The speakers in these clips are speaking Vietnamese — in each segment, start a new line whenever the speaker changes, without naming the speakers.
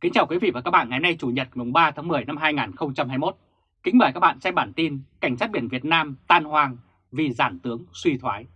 Kính chào quý vị và các bạn ngày hôm nay Chủ nhật mùng 3 tháng 10 năm 2021. Kính mời các bạn xem bản tin Cảnh sát biển Việt Nam tan hoang vì giản tướng suy thoái.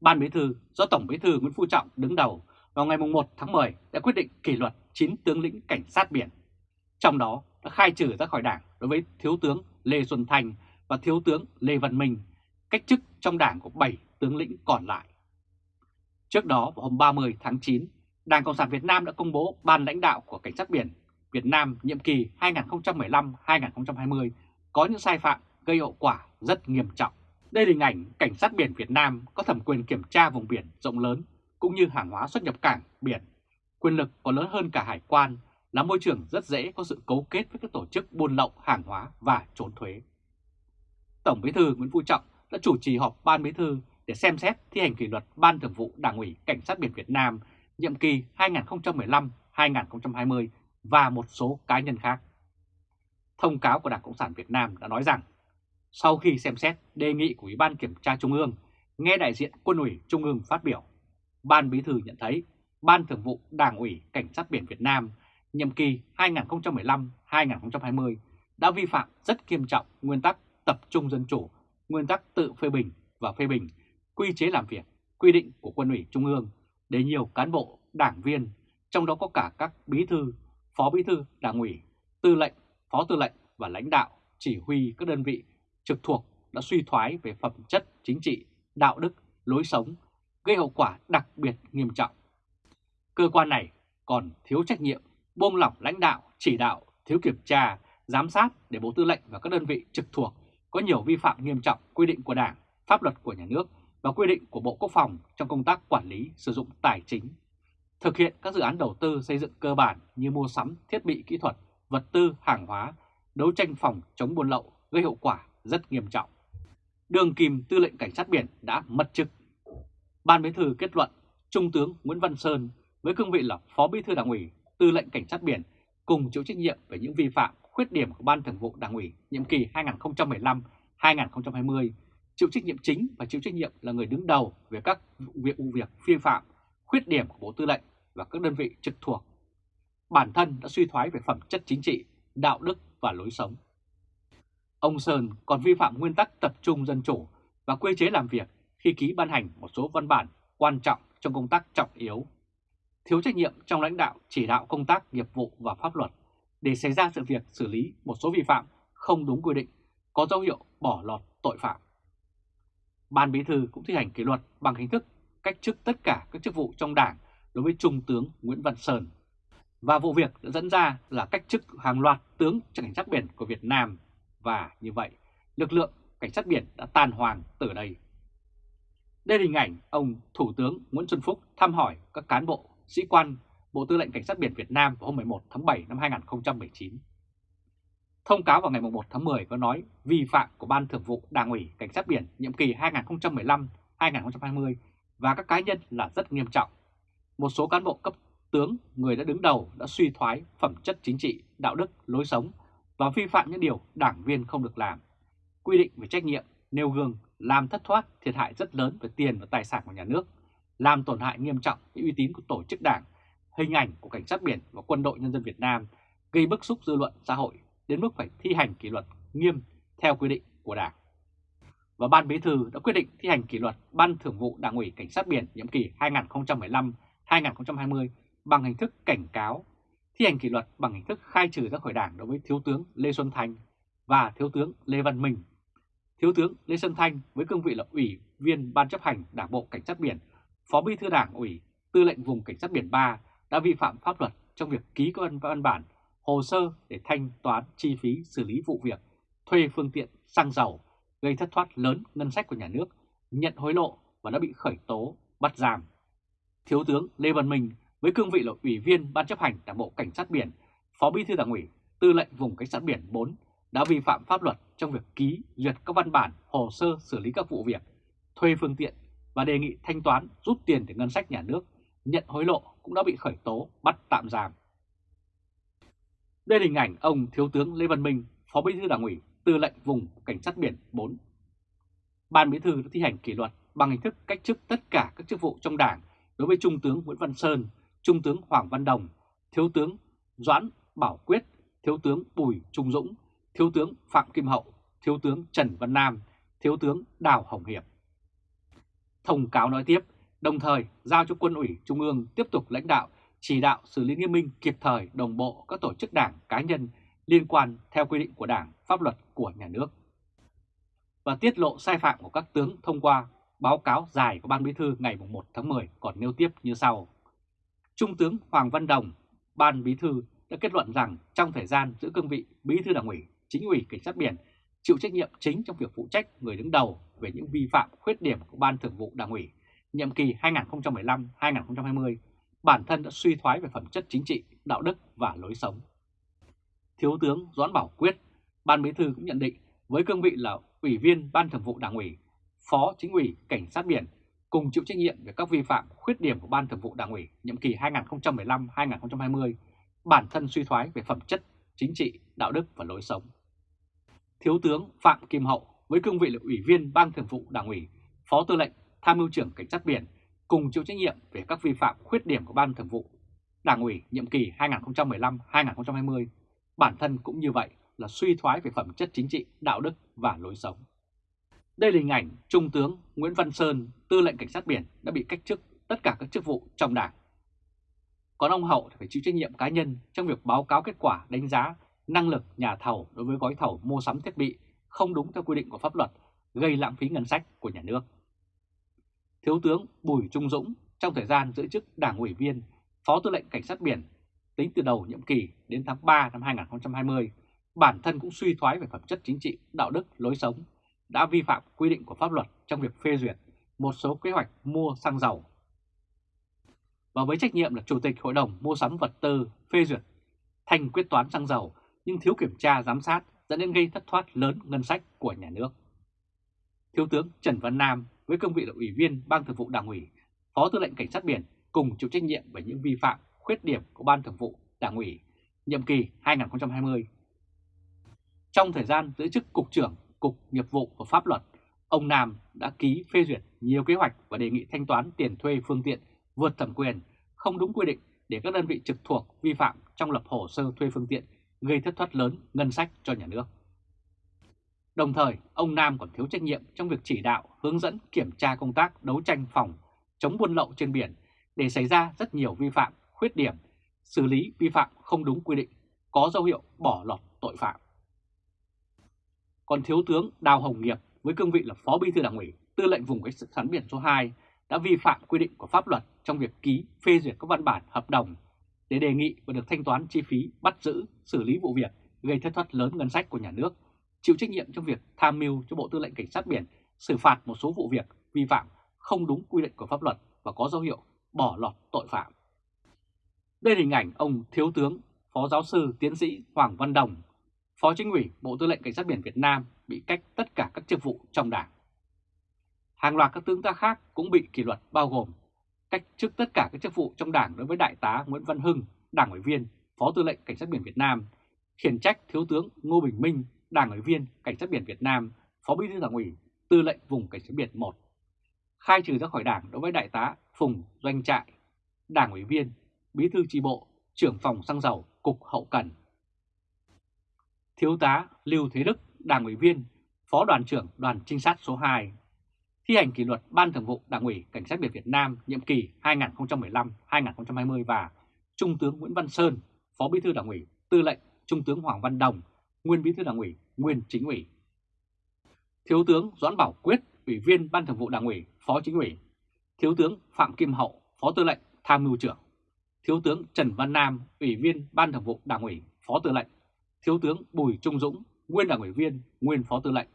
Ban Bí thư do Tổng Bí thư Nguyễn Phú Trọng đứng đầu vào ngày mùng 1 tháng 10 đã quyết định kỷ luật 9 tướng lĩnh cảnh sát biển. Trong đó đã khai trừ ra khỏi đảng đối với Thiếu tướng Lê Xuân Thành và Thiếu tướng Lê Văn Minh, cách chức trong đảng của 7 tướng lĩnh còn lại. Trước đó vào hôm 30 tháng 9, Đảng Cộng sản Việt Nam đã công bố ban lãnh đạo của Cảnh sát biển Việt Nam nhiệm kỳ 2015-2020 có những sai phạm gây hậu quả rất nghiêm trọng. Đây là hình ảnh Cảnh sát biển Việt Nam có thẩm quyền kiểm tra vùng biển rộng lớn cũng như hàng hóa xuất nhập cảng biển. Quyền lực còn lớn hơn cả hải quan, là môi trường rất dễ có sự cấu kết với các tổ chức buôn lậu hàng hóa và trốn thuế. Tổng Bí thư Nguyễn Phú Trọng đã chủ trì họp Ban Bí thư để xem xét thi hành kỷ luật Ban Thường vụ Đảng ủy Cảnh sát biển Việt Nam nhiệm kỳ 2015-2020 và một số cá nhân khác. Thông cáo của Đảng Cộng sản Việt Nam đã nói rằng, sau khi xem xét đề nghị của Ủy ban Kiểm tra Trung ương, nghe đại diện Quân ủy Trung ương phát biểu, Ban Bí thư nhận thấy Ban Thường vụ Đảng ủy Cảnh sát biển Việt Nam nhiệm kỳ 2015-2020 đã vi phạm rất nghiêm trọng nguyên tắc tập trung dân chủ, nguyên tắc tự phê bình và phê bình, quy chế làm việc, quy định của Quân ủy Trung ương để nhiều cán bộ, đảng viên, trong đó có cả các bí thư, phó bí thư, đảng ủy, tư lệnh, phó tư lệnh và lãnh đạo chỉ huy các đơn vị trực thuộc đã suy thoái về phẩm chất chính trị, đạo đức, lối sống, gây hậu quả đặc biệt nghiêm trọng. Cơ quan này còn thiếu trách nhiệm, buông lỏng lãnh đạo, chỉ đạo, thiếu kiểm tra, giám sát để Bộ Tư lệnh và các đơn vị trực thuộc có nhiều vi phạm nghiêm trọng quy định của Đảng, pháp luật của nhà nước và quy định của Bộ Quốc phòng trong công tác quản lý sử dụng tài chính, thực hiện các dự án đầu tư xây dựng cơ bản như mua sắm thiết bị kỹ thuật, vật tư, hàng hóa, đấu tranh phòng chống buôn lậu gây hậu quả rất nghiêm trọng. Đường Kim Tư lệnh Cảnh sát biển đã mất chức. Ban Bí thư kết luận Trung tướng Nguyễn Văn Sơn với cương vị là Phó Bí thư Đảng ủy Tư lệnh Cảnh sát biển cùng chịu trách nhiệm về những vi phạm, khuyết điểm của Ban Thường vụ Đảng ủy nhiệm kỳ 2015-2020 chịu trách nhiệm chính và chịu trách nhiệm là người đứng đầu về các việc vụ việc vi phạm, khuyết điểm của Bộ Tư lệnh và các đơn vị trực thuộc. Bản thân đã suy thoái về phẩm chất chính trị, đạo đức và lối sống. Ông Sơn còn vi phạm nguyên tắc tập trung dân chủ và quy chế làm việc khi ký ban hành một số văn bản quan trọng trong công tác trọng yếu. Thiếu trách nhiệm trong lãnh đạo chỉ đạo công tác nghiệp vụ và pháp luật để xảy ra sự việc xử lý một số vi phạm không đúng quy định, có dấu hiệu bỏ lọt tội phạm. Ban Bí thư cũng thi hành kỷ luật bằng hình thức cách chức tất cả các chức vụ trong đảng đối với Trung tướng Nguyễn Văn Sơn. Và vụ việc đã dẫn ra là cách chức hàng loạt tướng cảnh sát biển của Việt Nam và như vậy lực lượng cảnh sát biển đã tan hoàng từ đây. Đây là hình ảnh ông Thủ tướng Nguyễn Xuân Phúc thăm hỏi các cán bộ, sĩ quan Bộ Tư lệnh Cảnh sát biển Việt Nam vào hôm 11 tháng 7 năm 2019. Thông cáo vào ngày 1 tháng 10 có nói vi phạm của Ban Thường vụ Đảng ủy Cảnh sát biển nhiệm kỳ 2015-2020 và các cá nhân là rất nghiêm trọng. Một số cán bộ cấp tướng, người đã đứng đầu đã suy thoái phẩm chất chính trị, đạo đức, lối sống và vi phạm những điều đảng viên không được làm. Quy định về trách nhiệm, nêu gương, làm thất thoát thiệt hại rất lớn về tiền và tài sản của nhà nước, làm tổn hại nghiêm trọng đến uy tín của tổ chức đảng, hình ảnh của cảnh sát biển và quân đội nhân dân Việt Nam, gây bức xúc dư luận xã hội đến mức phải thi hành kỷ luật nghiêm theo quy định của Đảng. Và Ban Bí thư đã quyết định thi hành kỷ luật Ban Thường vụ Đảng ủy Cảnh sát biển nhiệm kỳ 2015-2020 bằng hình thức cảnh cáo, thi hành kỷ luật bằng hình thức khai trừ ra khỏi Đảng đối với Thiếu tướng Lê Xuân Thanh và Thiếu tướng Lê Văn Minh. Thiếu tướng Lê Xuân Thanh với cương vị là Ủy viên Ban chấp hành Đảng bộ Cảnh sát biển, Phó Bí thư Đảng ủy, Tư lệnh vùng Cảnh sát biển 3 đã vi phạm pháp luật trong việc ký các văn bản hồ sơ để thanh toán chi phí xử lý vụ việc, thuê phương tiện xăng dầu, gây thất thoát lớn ngân sách của nhà nước, nhận hối lộ và đã bị khởi tố, bắt giam. Thiếu tướng Lê Văn Minh với cương vị là Ủy viên Ban chấp hành Đảng bộ Cảnh sát Biển, Phó Bí thư Đảng ủy, Tư lệnh vùng Cảnh sát Biển 4 đã vi phạm pháp luật trong việc ký duyệt các văn bản hồ sơ xử lý các vụ việc, thuê phương tiện và đề nghị thanh toán rút tiền từ ngân sách nhà nước, nhận hối lộ cũng đã bị khởi tố, bắt tạm giam. Đây là hình ảnh ông Thiếu tướng Lê Văn Minh, Phó Bí thư Đảng ủy, Tư lệnh vùng Cảnh sát biển 4. Ban Bí thư đã thi hành kỷ luật bằng hình thức cách chức tất cả các chức vụ trong Đảng đối với Trung tướng Nguyễn Văn Sơn, Trung tướng Hoàng Văn Đồng, Thiếu tướng Doãn Bảo Quyết, Thiếu tướng Bùi Trung Dũng, Thiếu tướng Phạm Kim Hậu, Thiếu tướng Trần Văn Nam, Thiếu tướng Đào Hồng Hiệp. Thông cáo nói tiếp, đồng thời giao cho quân ủy Trung ương tiếp tục lãnh đạo, chỉ đạo xử lý nghiêm minh kịp thời đồng bộ các tổ chức đảng cá nhân liên quan theo quy định của Đảng, pháp luật của nhà nước. Và tiết lộ sai phạm của các tướng thông qua báo cáo dài của Ban Bí thư ngày 1 tháng 10 còn nêu tiếp như sau. Trung tướng Hoàng Văn Đồng, Ban Bí thư đã kết luận rằng trong thời gian giữ cương vị Bí thư Đảng ủy, Chính ủy Cảnh sát biển chịu trách nhiệm chính trong việc phụ trách người đứng đầu về những vi phạm khuyết điểm của Ban Thường vụ Đảng ủy nhiệm kỳ 2015-2020, bản thân đã suy thoái về phẩm chất chính trị, đạo đức và lối sống. Thiếu tướng Doãn Bảo Quyết, Ban Bí thư cũng nhận định với cương vị là Ủy viên Ban Thường vụ Đảng ủy, Phó Chính ủy Cảnh sát biển cùng chịu trách nhiệm về các vi phạm khuyết điểm của Ban Thường vụ Đảng ủy nhiệm kỳ 2015-2020, bản thân suy thoái về phẩm chất chính trị, đạo đức và lối sống. Thiếu tướng Phạm Kim Hậu với cương vị là Ủy viên Ban Thường vụ Đảng ủy, Phó Tư lệnh Tham mưu trưởng Cảnh sát biển cùng chịu trách nhiệm về các vi phạm khuyết điểm của Ban Thường vụ Đảng ủy nhiệm kỳ 2015-2020, bản thân cũng như vậy là suy thoái về phẩm chất chính trị, đạo đức và lối sống. Đây là hình ảnh Trung tướng Nguyễn Văn Sơn, tư lệnh cảnh sát biển đã bị cách chức tất cả các chức vụ trong đảng. Còn ông Hậu phải chịu trách nhiệm cá nhân trong việc báo cáo kết quả đánh giá năng lực nhà thầu đối với gói thầu mua sắm thiết bị không đúng theo quy định của pháp luật, gây lãng phí ngân sách của nhà nước. Thiếu tướng Bùi Trung Dũng trong thời gian giữ chức đảng ủy viên, phó tư lệnh cảnh sát biển tính từ đầu nhiệm kỳ đến tháng 3 năm 2020, bản thân cũng suy thoái về phẩm chất chính trị, đạo đức, lối sống, đã vi phạm quy định của pháp luật trong việc phê duyệt một số kế hoạch mua xăng dầu. Và với trách nhiệm là Chủ tịch Hội đồng Mua sắm vật tư phê duyệt thành quyết toán xăng dầu nhưng thiếu kiểm tra giám sát dẫn đến gây thất thoát lớn ngân sách của nhà nước. Thiếu tướng Trần Văn Nam với cương vị là Ủy viên Ban Thường vụ Đảng ủy, Phó Tư lệnh Cảnh sát biển cùng chịu trách nhiệm về những vi phạm, khuyết điểm của Ban Thường vụ Đảng ủy nhiệm kỳ 2020. Trong thời gian giữ chức Cục trưởng Cục Nghiệp vụ và Pháp luật, ông Nam đã ký phê duyệt nhiều kế hoạch và đề nghị thanh toán tiền thuê phương tiện vượt thẩm quyền, không đúng quy định để các đơn vị trực thuộc vi phạm trong lập hồ sơ thuê phương tiện gây thất thoát lớn ngân sách cho nhà nước. Đồng thời, ông Nam còn thiếu trách nhiệm trong việc chỉ đạo, hướng dẫn kiểm tra công tác đấu tranh phòng, chống buôn lậu trên biển để xảy ra rất nhiều vi phạm, khuyết điểm, xử lý vi phạm không đúng quy định, có dấu hiệu bỏ lọt tội phạm. Còn Thiếu tướng Đào Hồng Nghiệp với cương vị là Phó Bí thư Đảng ủy, Tư lệnh vùng cảnh sát biển số 2 đã vi phạm quy định của pháp luật trong việc ký phê duyệt các văn bản hợp đồng để đề nghị và được thanh toán chi phí bắt giữ, xử lý vụ việc gây thất thoát lớn ngân sách của nhà nước, chịu trách nhiệm trong việc tham mưu cho Bộ Tư lệnh Cảnh sát biển xử phạt một số vụ việc vi phạm không đúng quy định của pháp luật và có dấu hiệu bỏ lọt tội phạm. Đây là hình ảnh ông Thiếu tướng, Phó Giáo sư Tiến sĩ Hoàng Văn Đồng, Phó Chính ủy Bộ Tư lệnh Cảnh sát biển Việt Nam bị cách tất cả các chức vụ trong đảng. Hàng loạt các tướng ta khác cũng bị kỷ luật bao gồm cách chức tất cả các chức vụ trong đảng đối với Đại tá Nguyễn Văn Hưng, Đảng ủy viên, Phó Tư lệnh Cảnh sát biển Việt Nam, khiển trách Thiếu tướng Ngô Bình Minh, Đảng ủy viên Cảnh sát biển Việt Nam, Phó Bí thư Đảng ủy, Tư lệnh vùng Cảnh sát biển 1. Khai trừ ra khỏi đảng đối với Đại tá Phùng Doanh Trại, Đảng ủy viên, Bí thư tri bộ, trưởng phòng xăng dầu, Cục Hậu Cần. Thiếu tá Lưu Thế Đức, Đảng ủy viên, Phó đoàn trưởng đoàn trinh sát số 2, thi hành kỷ luật Ban Thường vụ Đảng ủy Cảnh sát biển Việt Nam nhiệm kỳ 2015-2020 và Trung tướng Nguyễn Văn Sơn, Phó Bí thư Đảng ủy, Tư lệnh Trung tướng Hoàng Văn Đồng, Nguyên Bí thư Đảng ủy, Nguyên Chính ủy. Thiếu tướng Doãn Bảo Quyết, Ủy viên Ban Thường vụ Đảng ủy, Phó Chính ủy. Thiếu tướng Phạm Kim Hậu, Phó Tư lệnh Tham mưu trưởng. Thiếu tướng Trần Văn Nam, Ủy viên Ban Thường vụ Đảng ủy, Phó Tư lệnh. Thiếu tướng Bùi Trung Dũng, Nguyên Đảng ủy viên, Nguyên Phó Tư lệnh.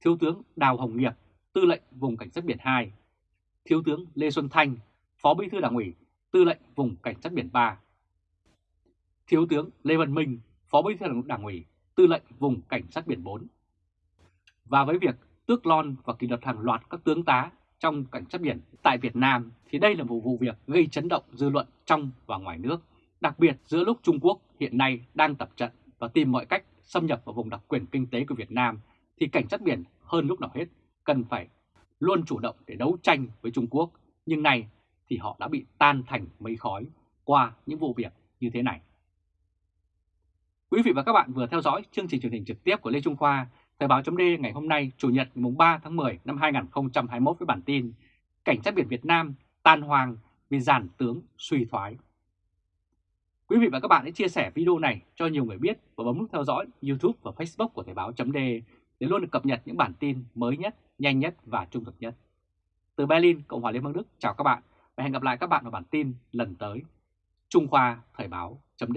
Thiếu tướng Đào Hồng Nghiệp, Tư lệnh Vùng Cảnh sát biển 2, Thiếu tướng Lê Xuân Thanh, Phó Bí thư Đảng ủy, Tư lệnh Vùng Cảnh sát biển 3, Thiếu tướng Lê Văn Minh, Phó Bí thư Đảng ủy, Tư lệnh Vùng Cảnh sát biển 4. Và với việc tước lon và kỷ luật hàng loạt các tướng tá trong cảnh sát biển tại Việt Nam thì đây là một vụ việc gây chấn động dư luận trong và ngoài nước, đặc biệt giữa lúc Trung Quốc hiện nay đang tập trận và tìm mọi cách xâm nhập vào vùng đặc quyền kinh tế của Việt Nam thì cảnh sát biển hơn lúc nào hết cần phải luôn chủ động để đấu tranh với Trung Quốc, nhưng nay thì họ đã bị tan thành mây khói qua những vụ việc như thế này. Quý vị và các bạn vừa theo dõi chương trình truyền hình trực tiếp của Lê Trung Khoa, Thời báo chấm ngày hôm nay Chủ nhật mùng 3 tháng 10 năm 2021 với bản tin Cảnh sát biển Việt Nam tan hoang vì giàn tướng suy thoái. Quý vị và các bạn hãy chia sẻ video này cho nhiều người biết và bấm nút theo dõi YouTube và Facebook của Thời báo chấm để luôn được cập nhật những bản tin mới nhất, nhanh nhất và trung thực nhất. Từ Berlin, Cộng hòa Liên bang Đức, chào các bạn và hẹn gặp lại các bạn vào bản tin lần tới. Trung Khoa Thời báo chấm